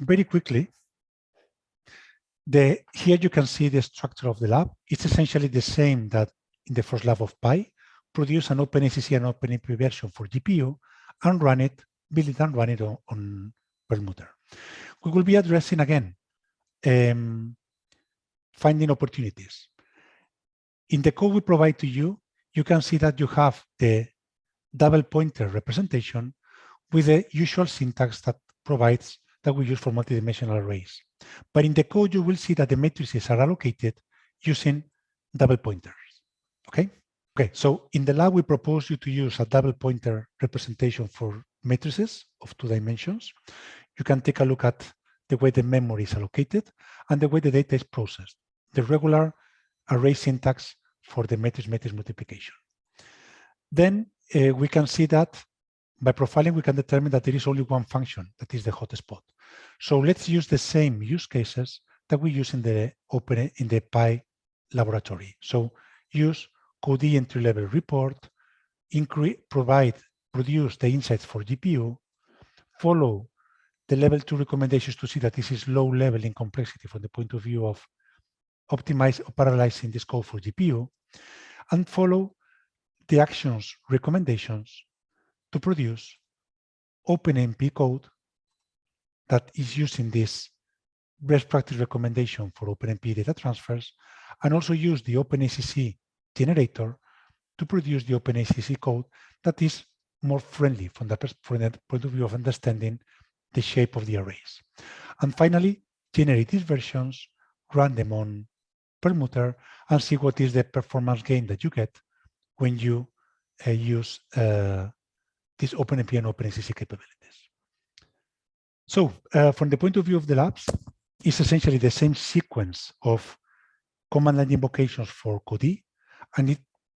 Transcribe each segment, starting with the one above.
very quickly, the here you can see the structure of the lab. It's essentially the same that in the first lab of Pi. Produce an OpenACC and OpenMP version for GPU and run it, build it and run it on, on Perlmutter. We will be addressing again um, finding opportunities. In the code we provide to you, you can see that you have the double pointer representation with the usual syntax that provides that we use for multidimensional arrays. But in the code, you will see that the matrices are allocated using double pointers. Okay. Okay. So in the lab, we propose you to use a double pointer representation for matrices of two dimensions. You can take a look at the way the memory is allocated and the way the data is processed, the regular array syntax for the matrix-matrix multiplication. Then uh, we can see that by profiling, we can determine that there is only one function that is the hotspot. So let's use the same use cases that we use in the open in the Pi laboratory. So use code entry level report, provide, produce the insights for GPU, follow the level two recommendations to see that this is low level in complexity from the point of view of optimize or parallelizing this code for GPU, and follow the actions recommendations to produce OpenMP code that is using this best practice recommendation for OpenMP data transfers, and also use the OpenACC generator to produce the OpenACC code that is more friendly from the, from the point of view of understanding the shape of the arrays. And finally, generate these versions, run them on Perlmutter, and see what is the performance gain that you get when you uh, use uh, these OpenMP and OpenACC capabilities. So uh, from the point of view of the labs, it's essentially the same sequence of command line invocations for Codee, and it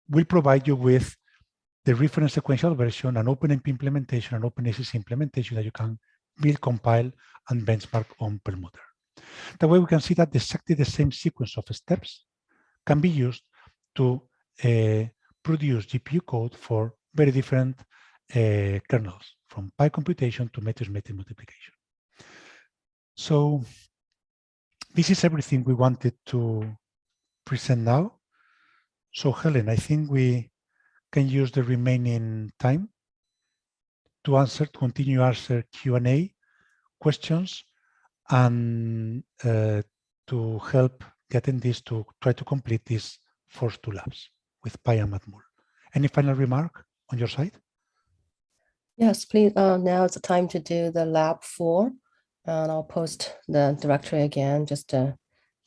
will provide you with the reference sequential version, an OpenMP implementation, an OpenACC implementation that you can build, compile, and benchmark on Perlmutter. That way we can see that exactly the same sequence of steps can be used to uh, produce GPU code for very different uh, kernels, from Pi computation to matrix-matrix multiplication. So this is everything we wanted to present now. So Helen, I think we can use the remaining time to answer, to continue answer Q&A questions and uh, to help getting this to try to complete these first two labs with Pi and Matmul. Any final remark on your side? Yes, please. Uh, now it's the time to do the lab four. And I'll post the directory again just to,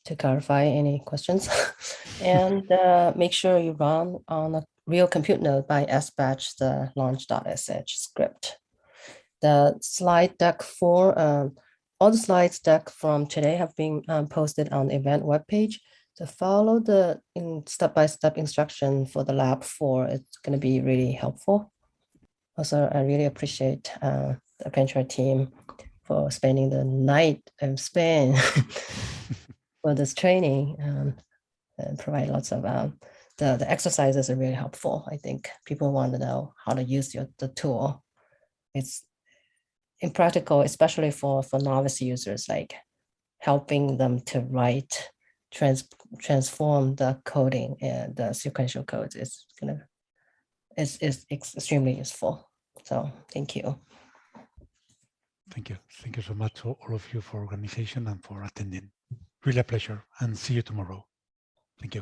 to clarify any questions. and uh, make sure you run on a real compute node by sbatch the launch.sh script. The slide deck for um, all the slides deck from today have been um, posted on the event webpage. To follow the step-by-step -step instruction for the lab four, it's going to be really helpful. Also, I really appreciate uh, the Appentra team for spending the night in Spain for this training um, and provide lots of um, the, the exercises are really helpful. I think people want to know how to use your, the tool. It's impractical, especially for, for novice users, like helping them to write, trans, transform the coding and the sequential codes is gonna is, is extremely useful. So thank you. Thank you. Thank you so much, to all of you, for organization and for attending. Really a pleasure, and see you tomorrow. Thank you.